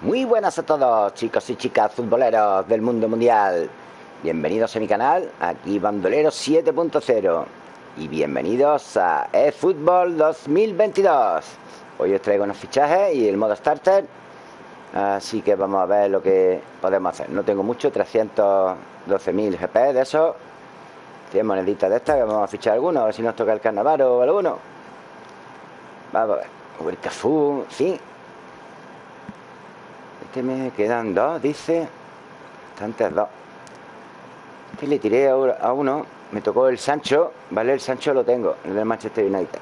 Muy buenas a todos, chicos y chicas futboleros del mundo mundial. Bienvenidos a mi canal, aquí Bandolero 7.0. Y bienvenidos a eFootball 2022. Hoy os traigo unos fichajes y el modo starter. Así que vamos a ver lo que podemos hacer. No tengo mucho, 312.000 GP de eso. 100 moneditas de estas, que vamos a fichar algunos, a ver si nos toca el carnaval o alguno. Vamos a ver. El Cafú. Me quedan dos, dice. Bastantes dos. Este le tiré a uno. Me tocó el Sancho, ¿vale? El Sancho lo tengo, el del Manchester United.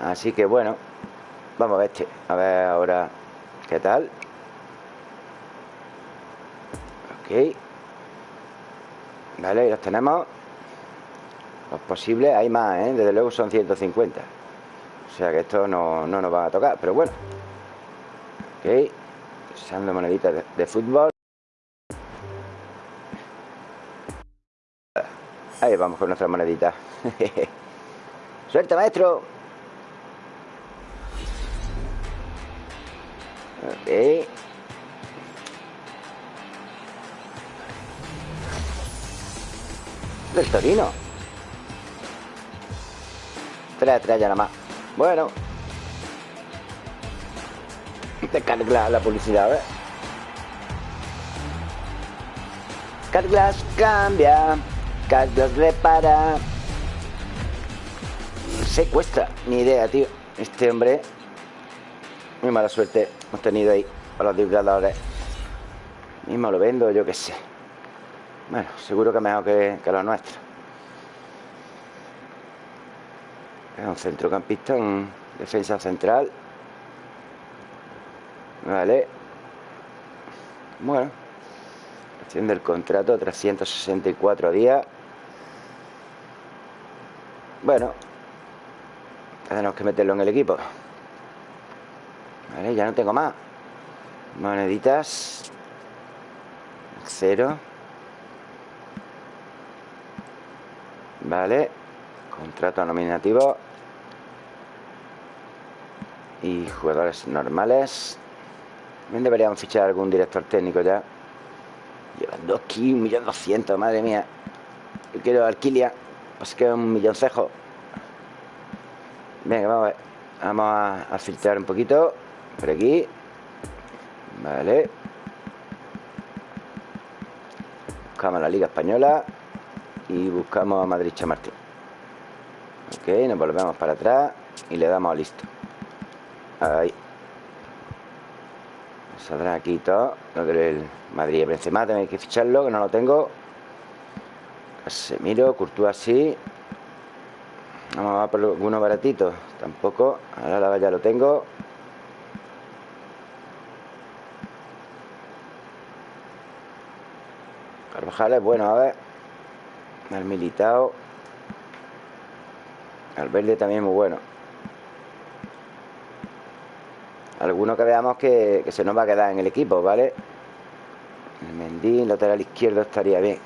Así que bueno, vamos a ver este. A ver ahora qué tal. Ok. Vale, los tenemos. Los posibles, hay más, ¿eh? Desde luego son 150. O sea que esto no, no nos va a tocar, pero bueno. Ok. Usando moneditas de, fútbol. Ahí vamos con nuestra monedita. ¡Suerte, maestro! Ok. Del Torino. Tres, ya nada más. Bueno. Te carga la publicidad, ¿eh? Carglass cambia. Carglass repara. Se cuesta. Ni idea, tío. Este hombre. Muy mala suerte hemos tenido ahí. A los vibradores. Mismo lo vendo, yo qué sé. Bueno, seguro que mejor que, que los nuestros. Es un centrocampista, un defensa central. Vale. Bueno. Haciendo el contrato, 364 días. Bueno. Tenemos que meterlo en el equipo. Vale, ya no tengo más. Moneditas. Cero. Vale. Contrato nominativo. Y jugadores normales. También deberíamos fichar algún director técnico ya. Llevan dos aquí, un millón doscientos, madre mía. Yo quiero alquilia. Pues que un millón cejo. Venga, vamos a ver. Vamos a, filtrar un poquito. Por aquí. Vale. Buscamos la Liga Española. Y buscamos a Madrid Chamartín. Ok, nos volvemos para atrás. Y le damos listo. Ahí. Saldrá aquí todo. Lo del Madrid Benzema, tenéis que ficharlo, que no lo tengo. Casemiro, Courtois así. Vamos a por alguno baratito. Tampoco. Ahora la ya lo tengo. Carvajal es bueno, a ver. El militado. El verde también muy bueno. Alguno que veamos que, se nos va a quedar en el equipo, ¿vale? El Mendín, lateral izquierdo estaría bien.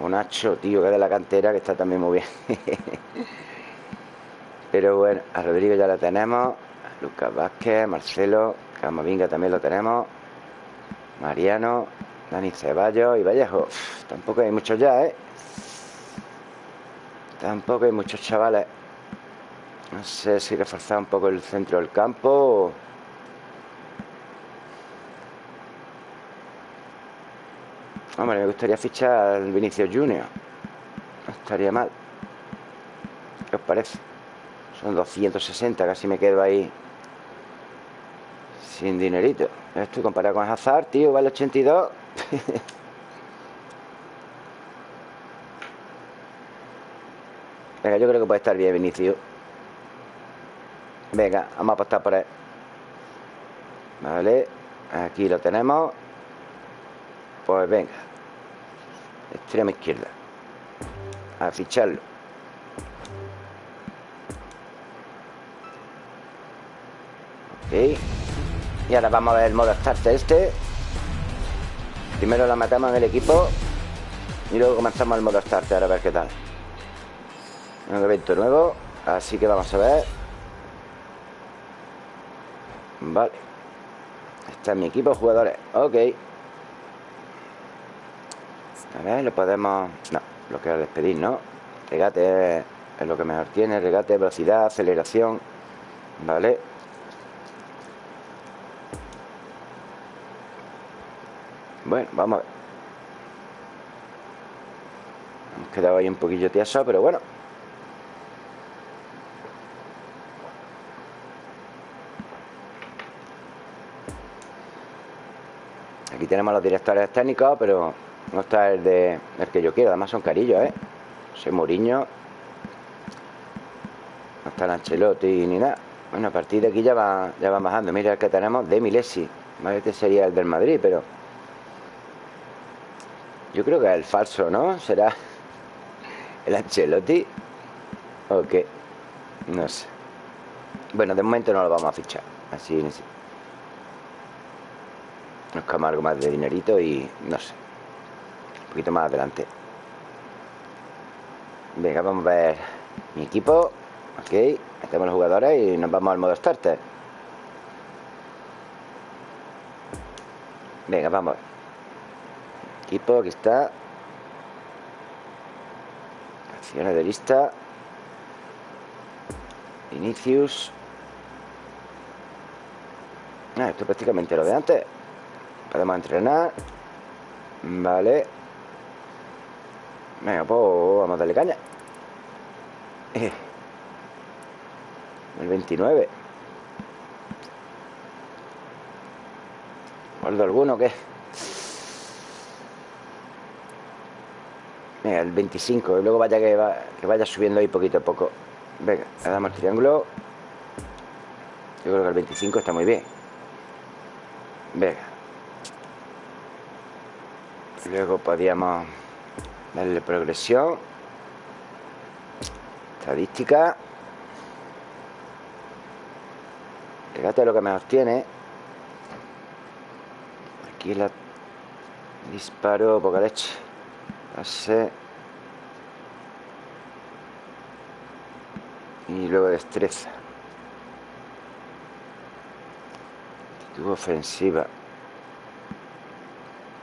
Un Nacho, tío, que de la cantera, que está también muy bien. Pero bueno, a Rodrigo ya lo tenemos. Lucas Vázquez, Marcelo, Camavinga también lo tenemos. Mariano, Dani Ceballos y Vallejo. Tampoco hay muchos ya, ¿eh? Tampoco hay muchos chavales. No sé si reforzar un poco el centro del campo. Hombre, me gustaría fichar al Vinicius Junior. No estaría mal. ¿Qué os parece? Son 260, casi me quedo ahí sin dinerito. Esto comparado con Hazard, tío, vale 82. Venga, yo creo que puede estar bien Vinicius. Venga, vamos a apostar por él. Vale, aquí lo tenemos. Pues venga. Extrema izquierda. A ficharlo. Ok. Y ahora vamos a ver el modo starter este. Primero la matamos en el equipo. Y luego comenzamos el modo starter a ver qué tal. Un evento nuevo. Así que vamos a ver. Vale. Está mi equipo de jugadores. Ok. A ver, lo podemos... No, lo quiero despedir, ¿no? Regate es lo que mejor tiene Regate, velocidad, aceleración Vale Bueno, vamos a ver. Hemos quedado ahí un poquillo tieso, pero bueno Tenemos los directores técnicos, pero no está el de el que yo quiero. Además son carillos, ¿eh? Soy Moriño. No está el Ancelotti ni nada. Bueno, a partir de aquí ya va, ya va bajando. Mira el que tenemos de Milesi. Este sería el del Madrid, pero... Yo creo que es el falso, ¿no? ¿Será el Ancelotti? ¿O qué? No sé. Bueno, de momento no lo vamos a fichar. Así, ni quedamos algo más de dinerito y no sé. Un poquito más adelante. Venga, vamos a ver mi equipo. Ok, metemos los jugadores y nos vamos al modo starter. Venga, vamos. Equipo, aquí está. Acciones de lista. Inicius. Ah, esto es prácticamente lo de antes. Podemos entrenar. Vale. Venga, pues vamos a darle caña. Eh. El 29 ¿Guardo alguno qué? Venga, el 25 Y luego vaya que, que vaya subiendo ahí poquito a poco. Venga, le damos el triángulo. Yo creo que el 25 está muy bien. Venga Luego podíamos darle progresión. Estadística. Fíjate lo que mejor tiene. Aquí la disparo, poca leche. Pase. Y luego destreza. Actitud ofensiva.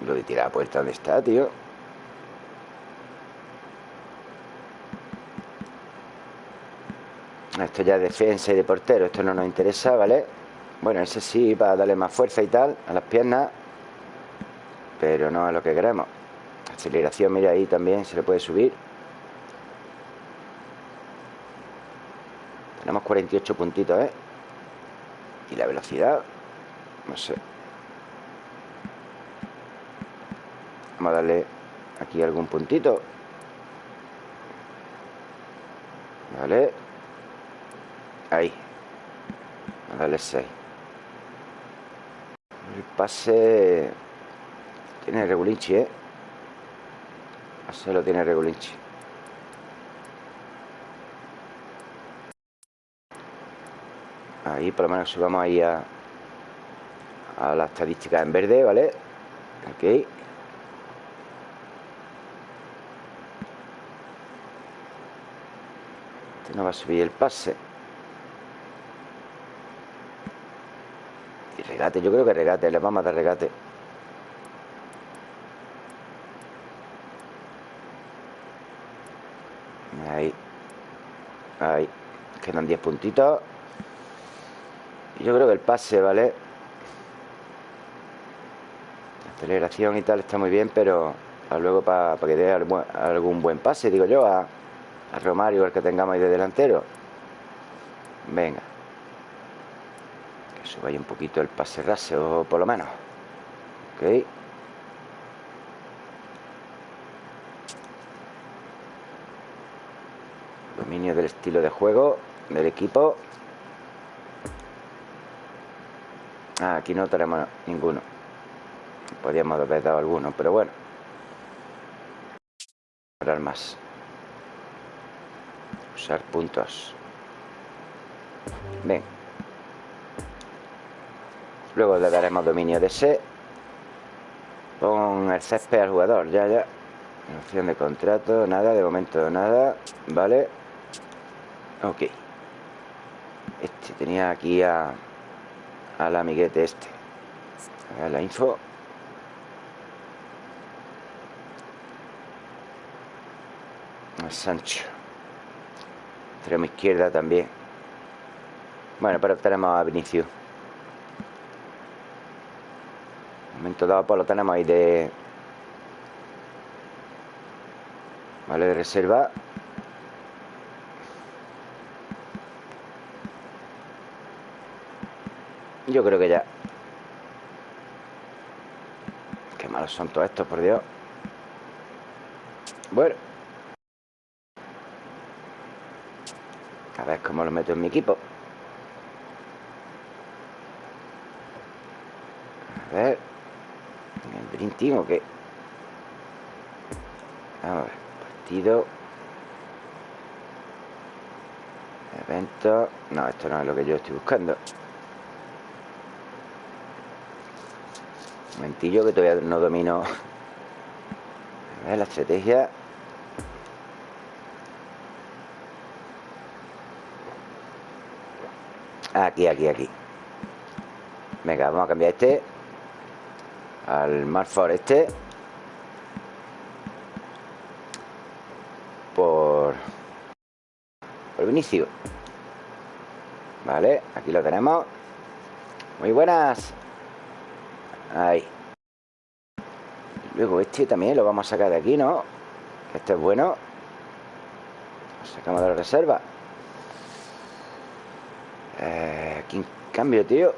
Lo de tirar a puerta, ¿dónde está, tío? Esto ya es defensa y de portero Esto no nos interesa, ¿vale? Bueno, ese sí, para darle más fuerza y tal A las piernas Pero no es lo que queremos Aceleración, mira ahí también se le puede subir Tenemos 48 puntitos, ¿eh? Y la velocidad No sé Vamos a darle aquí algún puntito. Vale. Ahí. Vamos a darle 6. El pase... Tiene regulinchi, ¿eh? Pase lo tiene regulinchi. Ahí por lo menos subamos ahí a, a la estadística en verde, ¿vale? Ok. No va a subir el pase. Y regate, yo creo que regate Le vamos a dar regate. Ahí. Ahí. Quedan 10 puntitos. Yo creo que el pase, ¿vale? La aceleración y tal está muy bien Pero luego para que dé algún buen pase Digo yo a a Romario, el que tengamos ahí de delantero. Venga. Que suba ahí un poquito el pase raseo, por lo menos. Ok. Dominio del estilo de juego del equipo. Ah, aquí no tenemos ninguno. Podríamos haber dado alguno, pero bueno. Más usar puntos. Ven luego le daremos dominio de ese pon el césped al jugador. Ya ya. Opción de contrato nada de momento nada vale ok. Este tenía aquí a al amiguete este. A ver la info. El Sancho. Extremo izquierda también. Bueno, pero tenemos a Vinicius. momento dado pues lo tenemos ahí de... Vale, de reserva. Yo creo que ya. Qué malos son todos estos, por Dios. Bueno. A ver cómo lo meto en mi equipo. A ver. ¿En Dream o qué? Vamos a ver. Partido. Evento. No, esto no es lo que yo estoy buscando. Un momentillo que todavía no domino. A ver, la estrategia. Aquí, aquí, aquí. Venga, vamos a cambiar este al Marford este. Por por Vinicio vale, aquí lo tenemos. Muy buenas. Ahí. Luego este también lo vamos a sacar de aquí, ¿no? este es bueno. Lo sacamos de la reserva eh, aquí en cambio, tío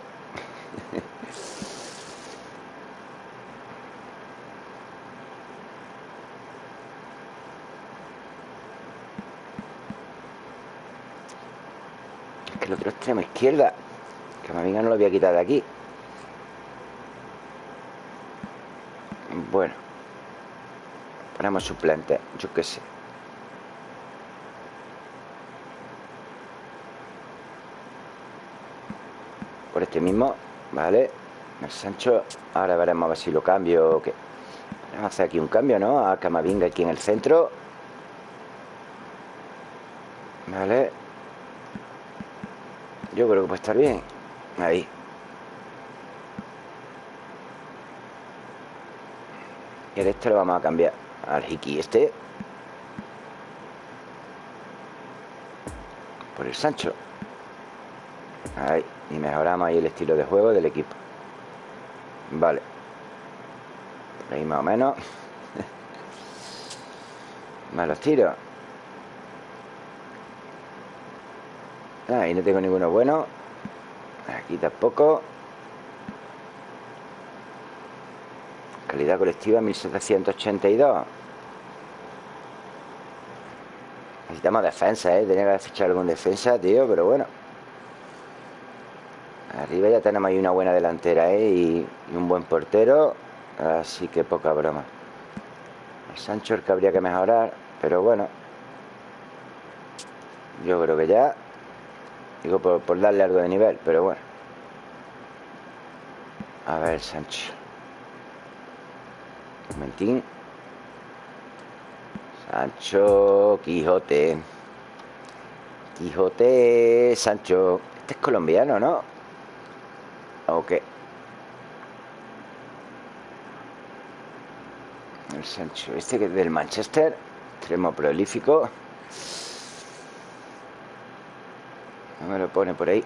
el otro extremo izquierda que Camavinga no lo voy a quitar de aquí. Bueno ponemos suplente yo qué sé por este mismo vale el Sancho ahora veremos a ver si lo cambio o qué vamos a hacer aquí un cambio ¿no? a Camavinga aquí en el centro vale yo creo que puede estar bien. Ahí. Y el este lo vamos a cambiar al Hiki este. Por el Sancho. Ahí. Y mejoramos ahí el estilo de juego del equipo. Vale. ahí más o menos. más los tiros. Ahí no tengo ninguno bueno. Aquí tampoco. Calidad colectiva 1782. Necesitamos defensa, ¿eh? Tenía que fichar algún defensa, tío, pero bueno. Arriba ya tenemos ahí una buena delantera, ¿eh? Y, un buen portero. Así que poca broma. El Sancho el que habría que mejorar, pero bueno. Yo creo que ya Digo, por, darle algo de nivel, pero bueno. A ver, Sancho. Un momentín. Sancho, Quijote. Quijote, Sancho. Este es colombiano, ¿no? Ok. El Sancho. Este que es del Manchester. Extremo prolífico. No me lo pone por ahí.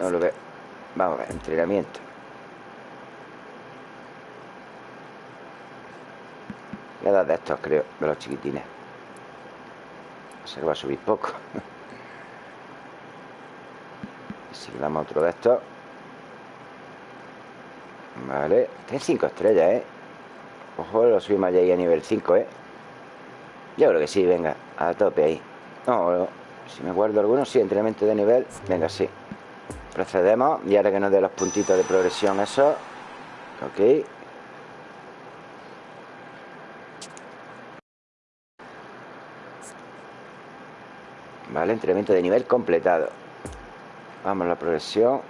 No lo veo. Vamos a ver, entrenamiento. Voy a dar de estos, creo, de los chiquitines. Se va a subir poco. si le damos otro de estos. Vale. Tiene 5 estrellas, ¿eh? Ojo, lo subimos ya ahí a nivel 5, ¿eh? Yo creo que sí, venga, a tope ahí. No, si me guardo algunos, sí, entrenamiento de nivel Venga, sí Procedemos Y ahora que nos dé los puntitos de progresión eso Ok Vale, entrenamiento de nivel completado Vamos a la progresión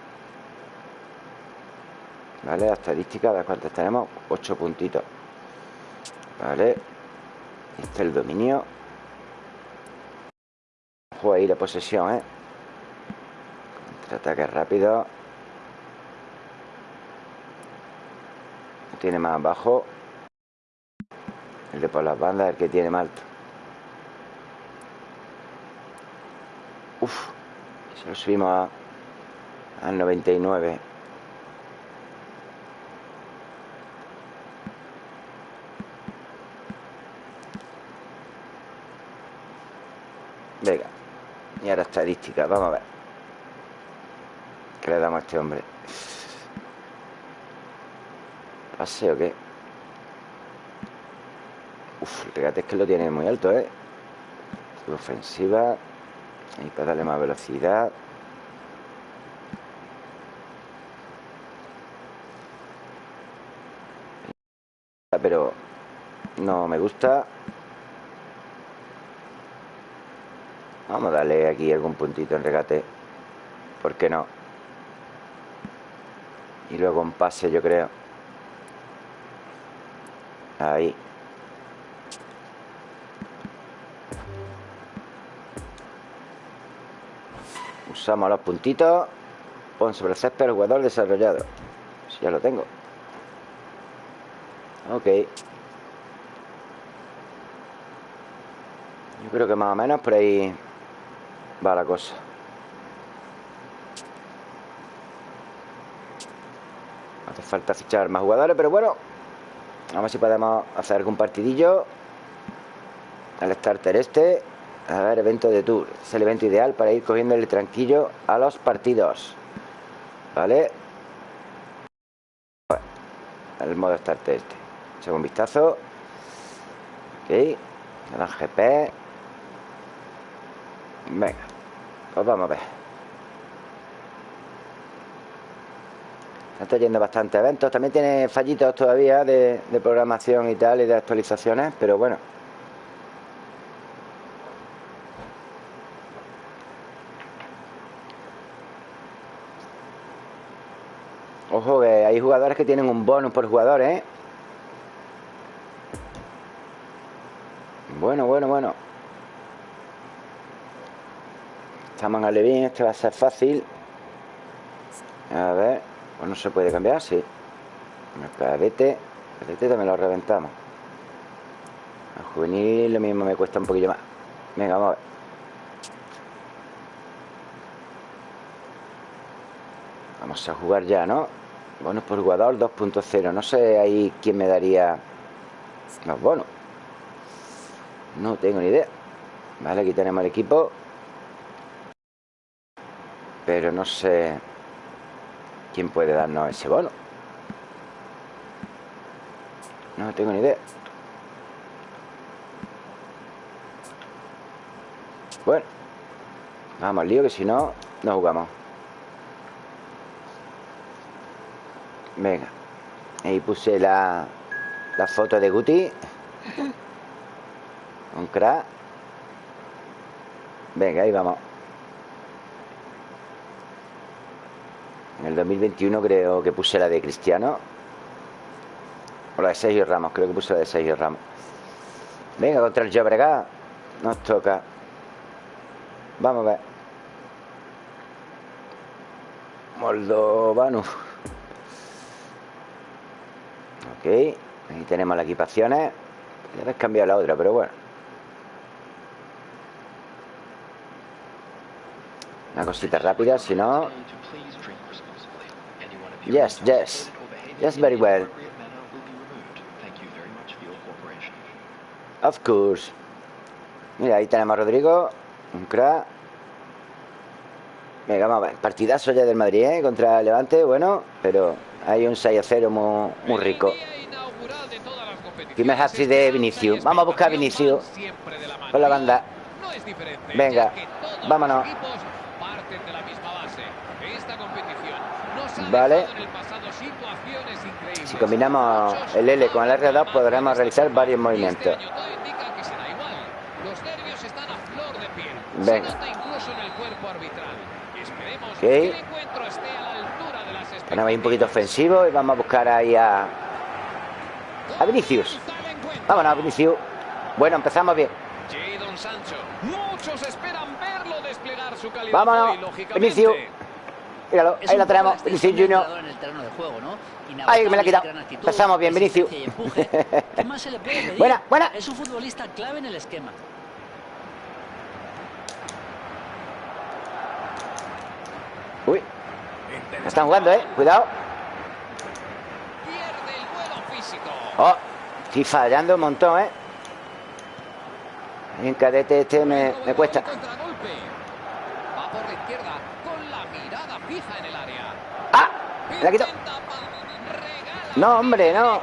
Vale, la estadística, de cuántas tenemos 8 puntitos Vale Este es el dominio Ojo ahí la posesión, ¿eh? Contraataque rápido. tiene más bajo. El de por las bandas el que tiene más alto. Uf, se lo subimos a, al 99. Venga. Vamos a ver. ¿Qué le damos a este hombre? ¿Pase o qué? Uf, el regate es que lo tiene muy alto, ¿eh? Ofensiva. Y para darle más velocidad. Pero no me gusta. Vamos a darle aquí algún puntito en regate. ¿Por qué no? Y luego un pase, yo creo. Ahí. Usamos los puntitos. Pon sobre el césped el jugador desarrollado. Si ya lo tengo. Ok. Yo creo que más o menos por ahí va la cosa. Hace falta fichar más jugadores, pero bueno. A ver si podemos hacer algún partidillo. El starter este. A ver, evento de tour. Es el evento ideal para ir cogiendo el tranquillo a los partidos. ¿Vale? el modo starter este. Echamos un vistazo. Ok. El GP. Venga. Pues vamos a ver. Está trayendo bastantes eventos. También tiene fallitos todavía de, de programación y tal y de actualizaciones, pero bueno. Ojo, que hay jugadores que tienen un bonus por jugador, ¿eh? Bueno, bueno, bueno. Estamos en Alevín, este va a ser fácil. A ver, pues no se puede cambiar, sí. El cadete, el también lo reventamos. El juvenil lo mismo me cuesta un poquillo más. Venga, vamos a ver. Vamos a jugar ya, ¿no? Bonos por jugador 2.0. No sé ahí quién me daría los bonos. No tengo ni idea. Vale, aquí tenemos el equipo. Pero no sé quién puede darnos ese bono. No tengo ni idea. Bueno, vamos al lío que si no, no jugamos. Venga. Ahí puse la, la foto de Guti. Un crack. Venga, ahí vamos. En el 2021 creo que puse la de Cristiano. O la de Sergio Ramos, creo que puse la de Sergio Ramos. Venga, contra el Llobregat. Nos toca. Vamos a ver. Moldovano. Ok. Ahí tenemos las equipaciones. Ya cambiado la otra, pero bueno. Una cosita rápida, si no... Yes, yes. Yes, very well. Of course. Mira, ahí tenemos a Rodrigo. Un crack. Venga, vamos a ver. Partidazo ya del Madrid, ¿eh? Contra Levante, bueno, pero hay un 6 a 0 muy, muy rico. Primer hat de Vinicius. Vamos a buscar a Vinicius. Con la banda. Venga, vámonos. Vale. Si combinamos el L con el R2 podremos realizar varios movimientos. Venga. Ok. Tenemos ahí un poquito ofensivo y vamos a buscar ahí a... A Vinicius. Vámonos, Vinicius. Bueno, empezamos bien. Vámonos, Vinicius. Míralo, ahí la tenemos. Vinicius Junior. Ahí me la ha quitado. Empezamos bien, Vinicius. buena, buena. Es un futbolista clave en el esquema. Uy. Están jugando, ¿eh? Cuidado. Oh, estoy fallando un montón, ¿eh? En cadete este me, me cuesta. ¡Ah! Me la quito. No, hombre, no.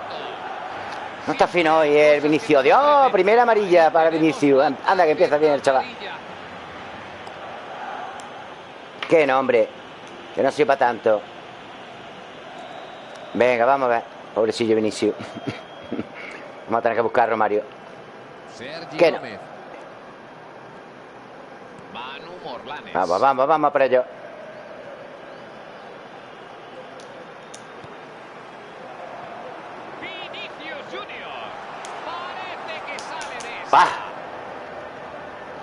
No está fino hoy el Vinicio. Dios, primera amarilla para Vinicio. Anda, que empieza bien el chaval. Qué nombre. Que no sepa tanto. Venga, vamos a ver. Pobrecillo Vinicio. vamos a tener que buscar a Romario. ¿Qué no? Vamos, vamos, vamos para ello. ¡Bah!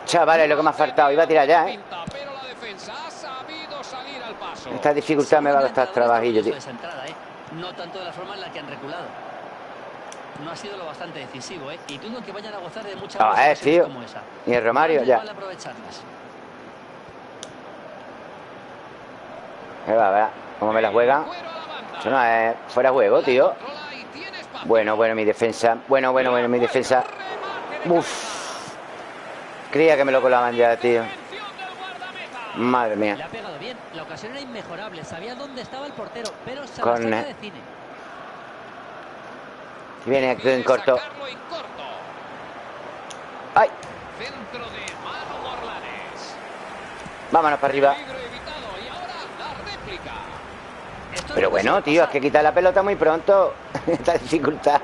Chavales, lo que me ha faltado. Iba a tirar ya, ¿eh? Esta dificultad me va a costar trabajillo, tío. No tanto de la forma en la que han reculado. No ha sido lo bastante decisivo, ¿eh? Y dudo que vayan a gozar de muchas ah, eh, tío. como esa. Ni el Romario, ya. Me va, ¿verdad? ¿Cómo me la juega? Eso no es fuera juego, tío. Bueno, bueno, mi defensa. Bueno, bueno, bueno, mi defensa. Uf. Creía que me lo colaban ya, tío. Madre mía. Le ha pegado bien. La ocasión era inmejorable. Sabía dónde estaba el portero, pero se Con... de cine. Viene aquí en corto. ¡Ay! Vámonos para arriba. Pero bueno, tío, es que quitar la pelota muy pronto. Esta dificultad.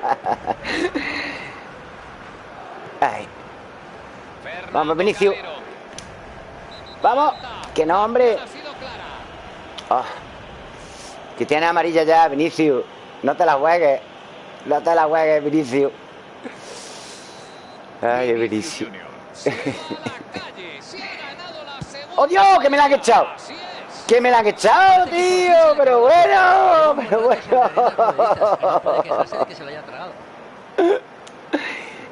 Ay. Vamos, Vinicius. Vamos. Que no, hombre. Oh. Que tiene amarilla ya, Vinicius. No te la juegues. No te la juegues, Vinicius. Ay, Vinicius. ¡Oh, Dios! ¡Que me la han echado! ¡Que me la han echado, tío! ¡Pero bueno! ¡Pero bueno!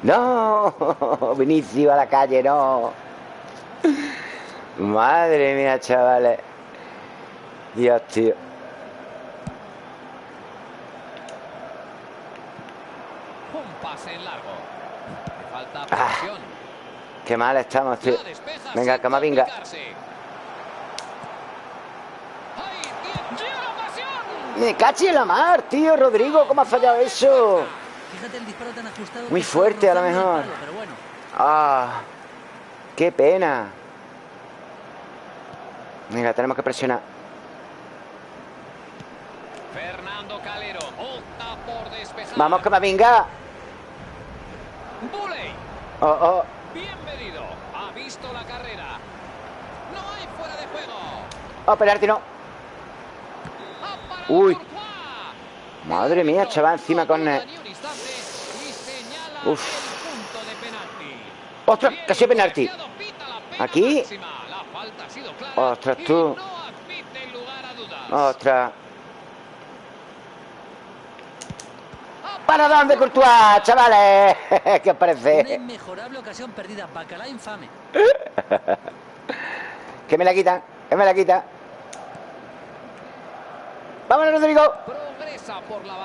¡No! Vinicius a la calle, no. Madre mía, chavales. Dios, tío. Un pase en largo. Falta ah, qué mal estamos, tío. Venga, Camavinga. Me caché en la mar, tío, Rodrigo. ¿Cómo ha fallado eso? Muy fuerte a lo mejor. Ah, qué pena. Venga, tenemos que presionar. Fernando Calero opta por despejar. Vamos, que me venga. Oh, oh. Bienvenido. Ha visto la carrera. No hay fuera de juego. Oh, penalti no. Uy. Madre mía, chaval, encima con... Uf. ¡Ostras! Casi penalti. Aquí. Ostras, tú. Ostras. ¿Para dónde, Courtois, chavales? ¿Qué os parece? Una inmejorable ocasión perdida. Bacalá infame. ¿Qué me la quitan? ¿Qué me la quita? ¡Vámonos, Rodrigo!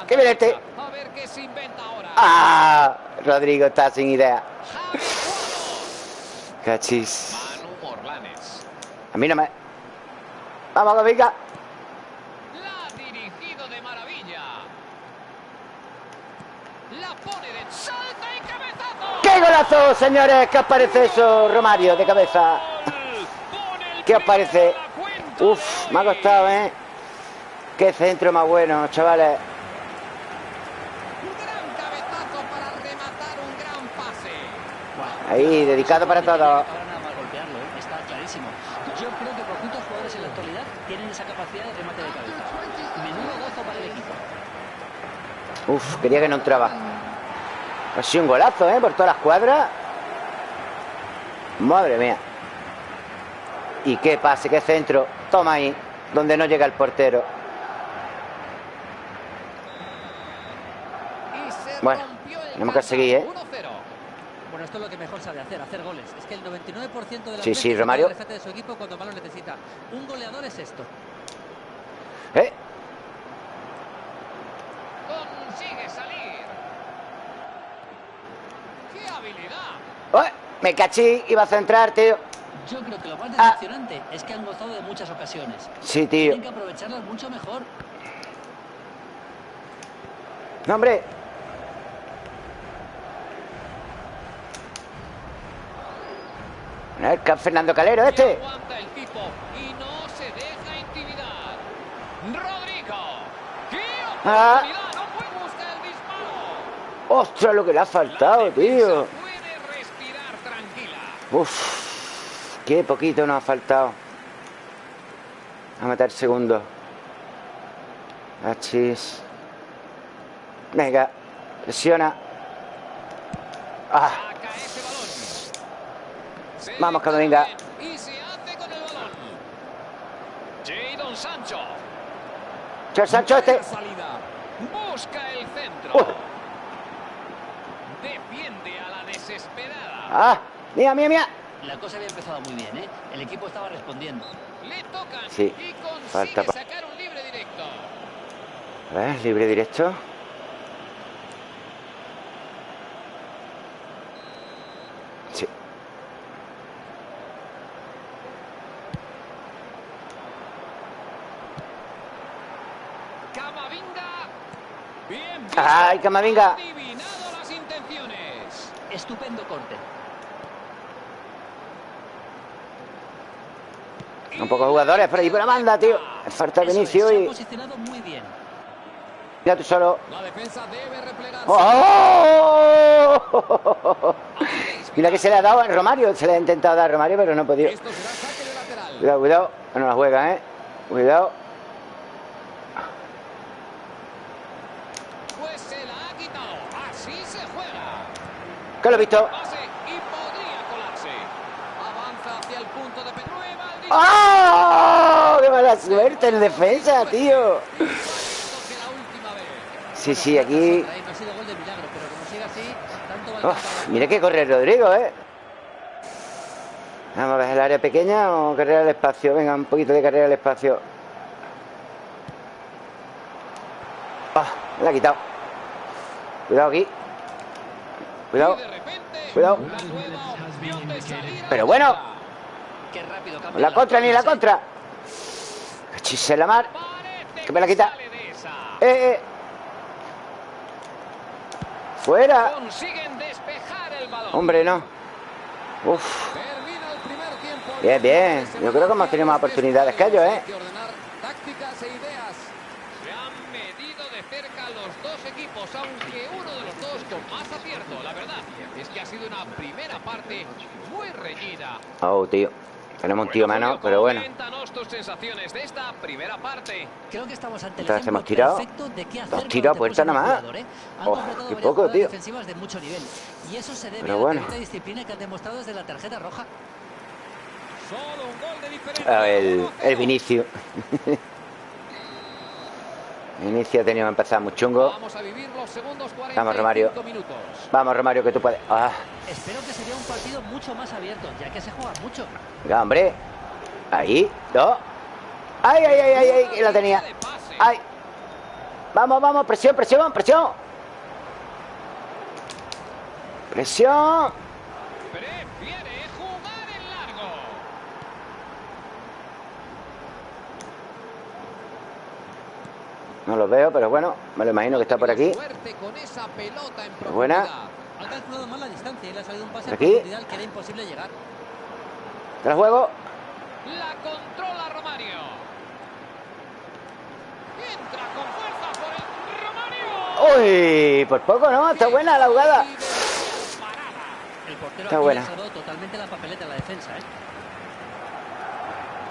¿Qué viene este? A ver qué se inventa ahora. ¡Ah! Rodrigo está sin idea. Cachis. A mí no me... Vamos, venga. La ha dirigido de maravilla. La pone de salta y cabezazo. ¡Qué golazo, señores! ¿Qué os parece eso, Romario, de cabeza? ¿Qué os parece? Uf, me ha costado, ¿eh? Qué centro más bueno, chavales. Ahí, dedicado para todo. Está clarísimo. Yo creo que poquitos jugadores en la actualidad tienen esa capacidad de remate de cabeza. Menudo gozo para el equipo. Uf, quería que no entraba. Ha sido un golazo, ¿eh? Por todas las cuadras. Madre mía. Y qué pase, qué centro. Toma ahí. donde no llega el portero. Y se Bueno, tenemos que seguir, ¿eh? 1-0. Bueno, esto es lo que mejor sabe hacer, hacer goles. Es que el 99% de las Sí, sí, Romario. de su equipo cuando más lo necesita. Un goleador es esto. ¿Eh? Consigue salir. ¡Qué habilidad! ¡Uy! Me cachí, iba a centrar, tío. Yo creo que lo más Ah. decepcionante es que han gozado de muchas ocasiones. Sí, tío. Tienen que aprovecharlas mucho mejor. No, hombre. A ver, que Fernando Calero, Y este. Aguanta el tipo y no se deja intimidar. Rodrigo. ¡Qué Ah. el. Ostras, lo que le ha faltado, tío. Uf, qué poquito nos ha faltado. A meter segundo. Achis. Venga, presiona. Ah, Saca ese balón. Se Vamos, le Camavinga. cae Y se hace con el balón. Jadon Sancho. Che, Sancho este. Busca el centro. Uh. Defiende a la desesperada. Ah, mía, mía, mía. La cosa había empezado muy bien, ¿eh? El equipo estaba respondiendo. Le tocan Sí, y consigue falta sacar un libre directo. A ver, libre directo. Sí. Camavinga. Bien. visto. Ay, Camavinga. Las intenciones. Estupendo corte. Un poco de jugadores por ahí por la banda, tío. Falta Vinicio y. muy bien. Mira tú solo. La defensa debe replegarse. ¡Oh! Mira que se le ha dado a Romario. Se le ha intentado dar a Romario, pero no ha podido. Esto será saque de lateral. Cuidado, cuidado. No la juega, ¿eh? Cuidado. Pues se la ha quitado. Así se juega. Que lo he visto. ¡Oh! ¡Qué mala suerte en defensa, tío! Sí, sí, aquí. Uf, mira que corre Rodrigo, ¿eh? Vamos a ver el área pequeña o carrera al espacio. Venga, un poquito de carrera al espacio. Ah, me la ha quitado. Cuidado aquí. Cuidado. Cuidado. Pero bueno. La contra ni la contra. Chise la mar. Que me la quita. Eh, eh. Fuera. Hombre, no. Uf. Bien, bien. Yo creo que hemos tenido más oportunidades que ellos, ¿eh? Hay que ordenar tácticas e ideas. Se han medido de cerca los dos equipos, aunque uno de los dos con más acierto. La verdad es que ha sido una primera parte muy reñida. Oh, tío. Tenemos un tío Bueno, menos, pero bueno. coméntanos tus sensaciones de esta primera parte. Creo que estamos ante el Entonces hemos tirado dos tiros a puerta nada más. ¿eh? Oh, qué varias poco, tío. defensivas de mucho nivel. Y eso se debe Pero a la bueno. tremenda disciplina que han demostrado desde la tarjeta roja. Solo un gol de diferencia. Ah, El, 1-0. El. Vinicio ha tenido que empezar muy chungo. Vamos a vivir los segundos 45 Vamos, Romario. minutos. Vamos, Romario, que tú puedes. Ah, Espero que sería un partido mucho más abierto, ya que se juega mucho. venga, hombre. Ahí, dos. ¡Ay, ay, ay, ay! ay que la tenía. ¡Ay! Vamos, vamos, presión, presión, presión. Presión. Prefiere jugar en largo. No lo veo, pero bueno, me lo imagino que está por aquí. Suerte con esa pelota en Qué buena. Ha calculado mal la distancia y le ha salido un pase ¿Por a aquí? que era imposible llegar. ¿Te la juego? La controla Romario. Entra con fuerza por el Romario. Uy, por poco, ¿no? Está buena la jugada. El portero Está aquí buena. salvado totalmente la papeleta la defensa, ¿eh?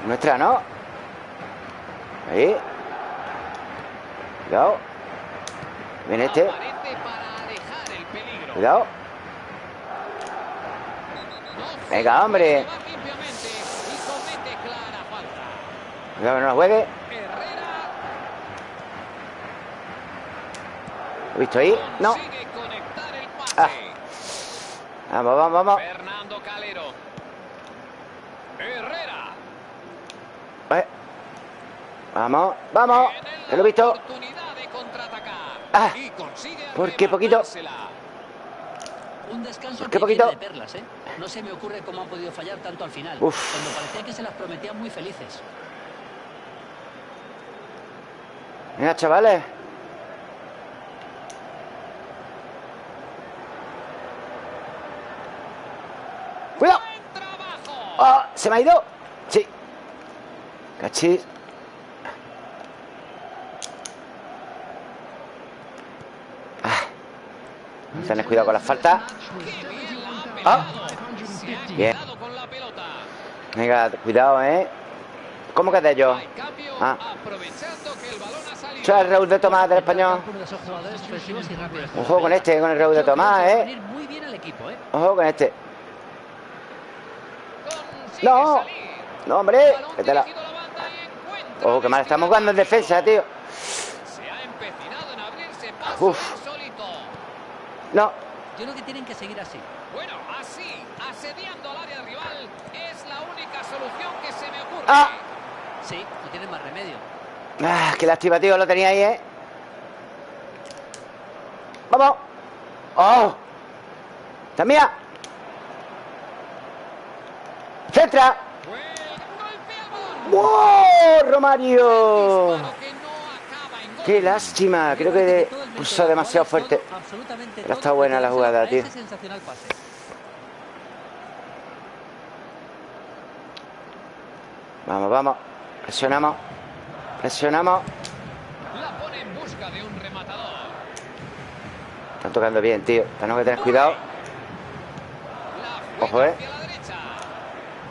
Nuestra, ¿no? Ahí. Cuidado. Viene este. Cuidado. Venga, hombre. Cuidado no lo juegue. ¿Lo visto ahí? No. Ah. Vamos, vamos, vamos. Fernando Calero. Herrera. Vamos, vamos. Que lo he visto. Ah. Y consigue ¿Por qué poquito? Un descanso ¿Por qué poquito? de perlas, ¿eh? No se me ocurre cómo han podido fallar tanto al final. Uf. Cuando parecía que se las prometían muy felices. Venga, chavales. ¡Cuidado! ¡Ah! ¿Se me ha ido? Sí. Cachis. Ah. Vamos a tener cuidado con las faltas. Ha Ah. Bien. Venga, cuidado, ¿eh? ¿Cómo que de cambio Ah. el Raúl de Tomás del español. Rápidos. Ojo con este, con el Raúl de Yo Tomás, ¿eh? ¿eh? Ojo con este. No. No, hombre. Balón Que te la... dirigido a la banda y encuentra Ojo, que mal estamos jugando en defensa, tío. Uf. No. Yo creo que tienen que seguir así. Bueno, así, asediando al área rival, es la única solución que se me ocurre. Ah. Sí, no tienen más remedio. Ah, qué lástima, tío. Lo tenía ahí, ¿eh? ¡Vamos! ¡Oh! ¡Está mía! ¡Centra! ¡Wow! ¡Romario! ¡Qué lástima! Creo que puso demasiado fuerte. Pero está buena la jugada, tío. Vamos, vamos. Presionamos. Presionamos. Están tocando bien, tío. Tenemos que tener cuidado. Ojo, eh.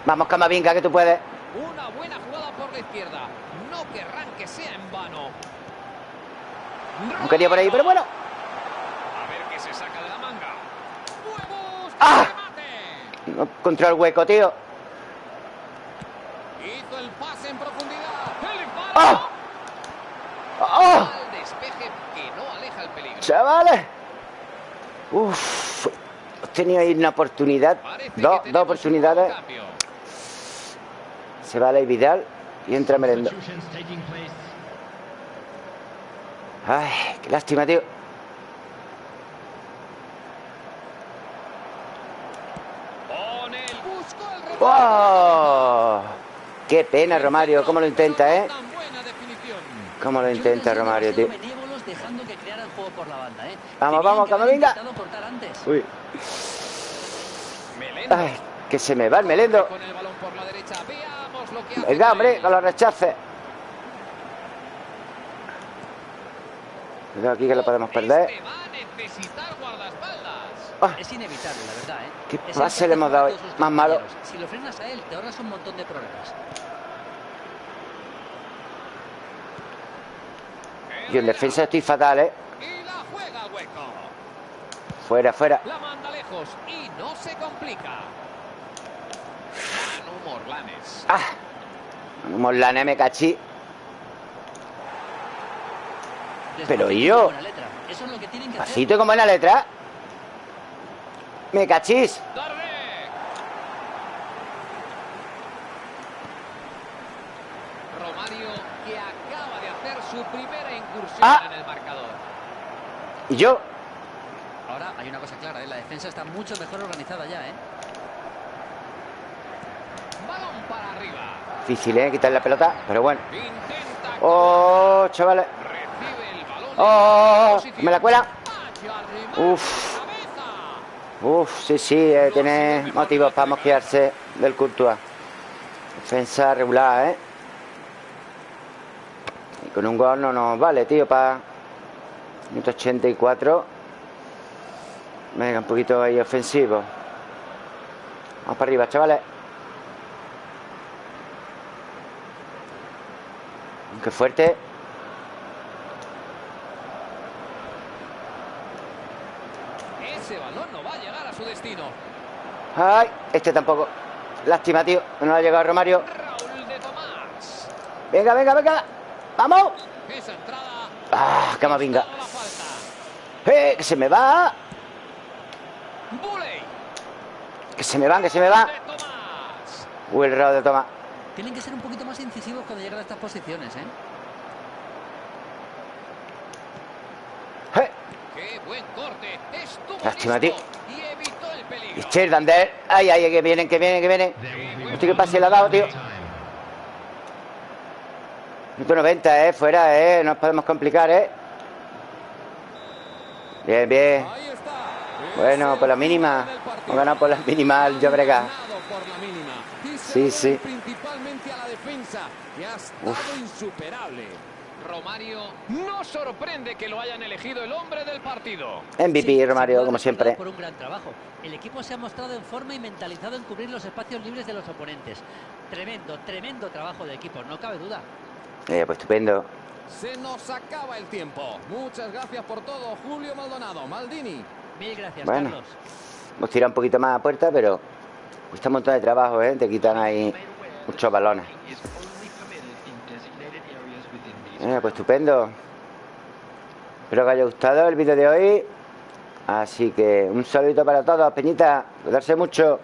Vamos, Camavinga, que tú puedes. Una buena jugada por la izquierda. No querrán que sea en vano. No quería por ahí, pero bueno. A ver qué se saca de la manga. ¡Huevos! ¡Ah! No encontró el hueco, tío. Hizo el pase en profundidad. ¡El disparo! ¡Ah! ¡Oh! Al despeje que no aleja el peligro. Chavales. Uf. Tenido ahí una oportunidad. Dos, dos oportunidades. Se va Ley Vidal y entra Merendo. Ay, qué lástima, tío. Pone el busco el remate. ¡Oh! Qué pena, Romario. ¿Cómo lo intenta, eh? ¿Cómo lo intenta, Romario, tío? que ¿eh? Vamos, vamos, que Camavinga. Uy. Melendo. Ay, que se me va el melendo. Con el balón por la derecha. Veamos lo que hace. Venga, con hombre, él. con los rechaces. Cuidado aquí que lo podemos perder. Ah, Es inevitable, la verdad, ¿eh? ¿Qué Es pase le hemos dado hoy? Más malo. compañeros. Si lo frenas a él, te ahorras un montón de problemas. yo en defensa estoy fatal, ¿eh? Y la juega al hueco. Fuera, fuera. La manda lejos y no se complica. Manu Morlanes. ¡Ah! Morlane me cachí. Pero Despacito y yo. buena letra. Eso es lo que que hacer. Pasito con buena letra. Me cachís. Darde. Romario que acaba de hacer su primera incursión Ah. en el marcador. Y yo. Ahora hay una cosa clara, ¿eh? La defensa está mucho mejor organizada ya, ¿eh? Balón para arriba. Difícil, ¿eh? Quitar la pelota. Pero bueno. Intenta. Oh, chavales. Oh, me la cuela. Uf. Uf, sí, sí, eh, tiene motivos para mosquearse del Courtois. Defensa regular, ¿eh? Y con un gol no nos vale, tío, para... Minuto 84. Venga, un poquito ahí ofensivo. Vamos para arriba, chavales. Qué fuerte. Ese balón no va a llegar a su destino. Ay, este tampoco. Lástima, tío. No ha llegado Romario. Tomás. Venga, venga, venga. ¡Vamos! ¡Ah, falta. ¡Eh! ¡Que se me va! ¡Que se me va, que se me va! De Tomás. Uy, el de toma. Tienen que ser un poquito más incisivos cuando llegan a estas posiciones, ¿eh? ¡Eh! Qué buen corte. Lástima, tío. Y Cherdander. ¡Ay, ay, que vienen, que vienen, que vienen! Hostia, que pase le ha dado, tío. 190, ¿eh? Fuera, ¿eh? No nos podemos complicar, ¿eh? Bien, bien. Bueno, por la mínima. Hemos ganado por la mínima. Y se Sí, sí. Principalmente a la defensa, que ha estado insuperable. Romario no sorprende que lo hayan elegido el hombre del partido. MVP, Sí, Romario, como siempre. Por un gran trabajo. El equipo se ha mostrado en forma y mentalizado en cubrir los espacios libres de los oponentes. Tremendo, tremendo trabajo de equipo, no cabe duda. Eh, pues estupendo. Se nos acaba el tiempo. Muchas gracias por todo, Julio Maldonado. Maldini. Mil gracias, Bueno. Carlos. Hemos tirado un poquito más a puerta, pero cuesta un montón de trabajo, ¿eh? Te quitan ahí muchos balones. Eh, pues estupendo. Espero que haya gustado el vídeo de hoy. Así que un saludito para todos, Peñita. Cuidarse mucho.